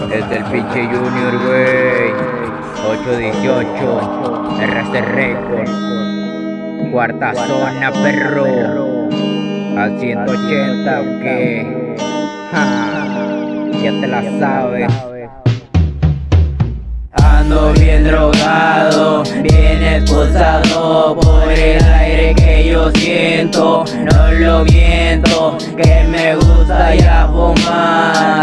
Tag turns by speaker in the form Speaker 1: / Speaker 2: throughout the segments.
Speaker 1: Es del pinche Junior, wey 818 RC Record. Cuarta zona, perro. Al 180, que. Ya te la sabes.
Speaker 2: Ando bien drogado, bien expulsado por el aire que yo siento. No lo viento, que me gusta ya fumar,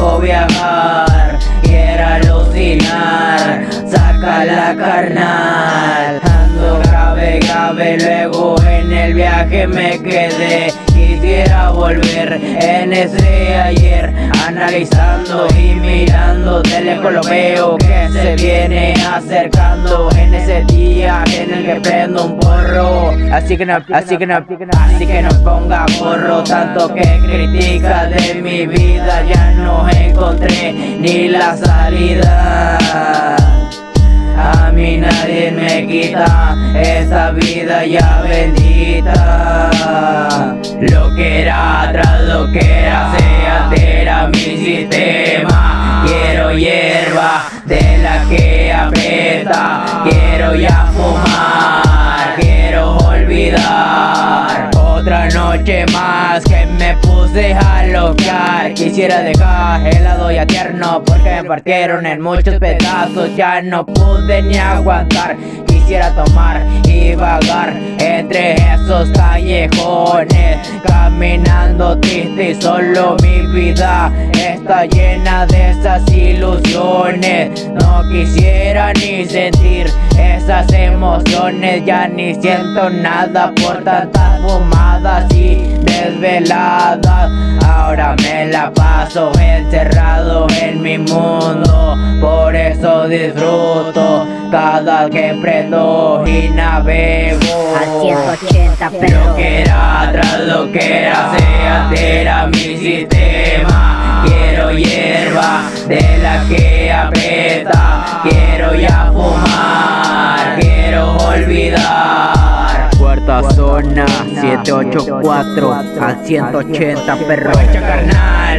Speaker 2: poco viajar, quiero alucinar, saca la carnal. Ando grave, grave, luego en el viaje me quedé. Quisiera volver en ese ayer Analizando y mirando. Lejos lo veo que se viene acercando En ese día que prendo un porro. Así que no, así que no, así que no ponga porro. Tanto que critica de mi vida ya no encontré ni la salida. A mí nadie me quita esa vida ya bendita. Lo que era atrás, lo que era se altera mi sistema. Quiero hierba de la que aprieta Quiero ya fumar, noche más que me puse a locar Quisiera dejar helado y tierno Porque me partieron en muchos pedazos. Ya no pude ni aguantar. Quisiera tomar y vagar entre esos callejones Caminando triste y solo mi vida está llena de esas ilusiones. No quisiera ni sentir esas emociones Ya ni siento nada por tantas fumadas y desveladas. Ahora me la paso encerrado en mi mundo. Por eso disfruto cada que prendo y navego.
Speaker 3: A 180 pero
Speaker 2: Lo que era atrás, lo que era se altera mi sistema. Quiero hierba de la que aprieta. Quiero ya fumar, quiero olvidar.
Speaker 1: Cuarta zona, 784 al 180, perro.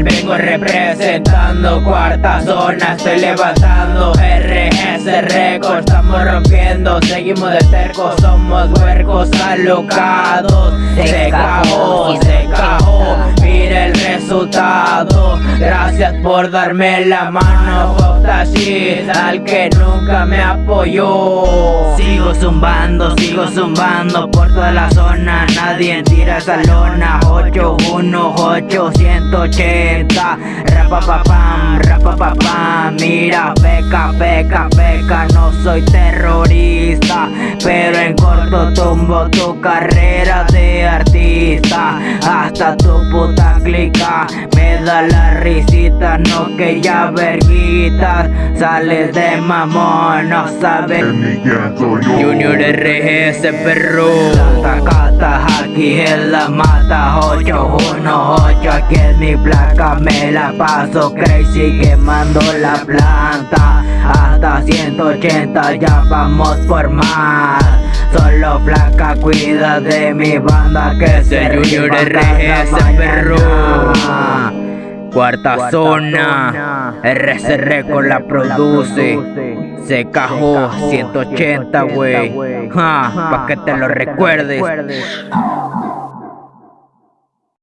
Speaker 2: Vengo representando cuarta zona Estoy levantando RS Records. Estamos rompiendo, seguimos de terco Somos huercos alocados. Se cagó, se cagó Mira el resultado. Gracias por darme la mano Shit, al que nunca me apoyó Sigo zumbando, sigo zumbando por toda la zona. Nadie tira esa lona. 818 180 Rapapapam, rapapapam Mira, peca, peca, peca No soy terrorista Pero en corto tumbo tu carrera artista Hasta tu puta clica. Me da la risita, no que ya verguita Sales de mamón, no sabes.
Speaker 1: Junior RGS, perro.
Speaker 2: Santa Cata, aquí en la mata. 818, aquí es mi placa. Me la paso crazy quemando la planta. Hasta 180 ya vamos por más Solo flaca cuida de mi banda que se
Speaker 1: Junior RGS, perro. Cuarta zona, RCR con la produce. Se cajó 180, wey. Ja, pa' que te lo recuerdes.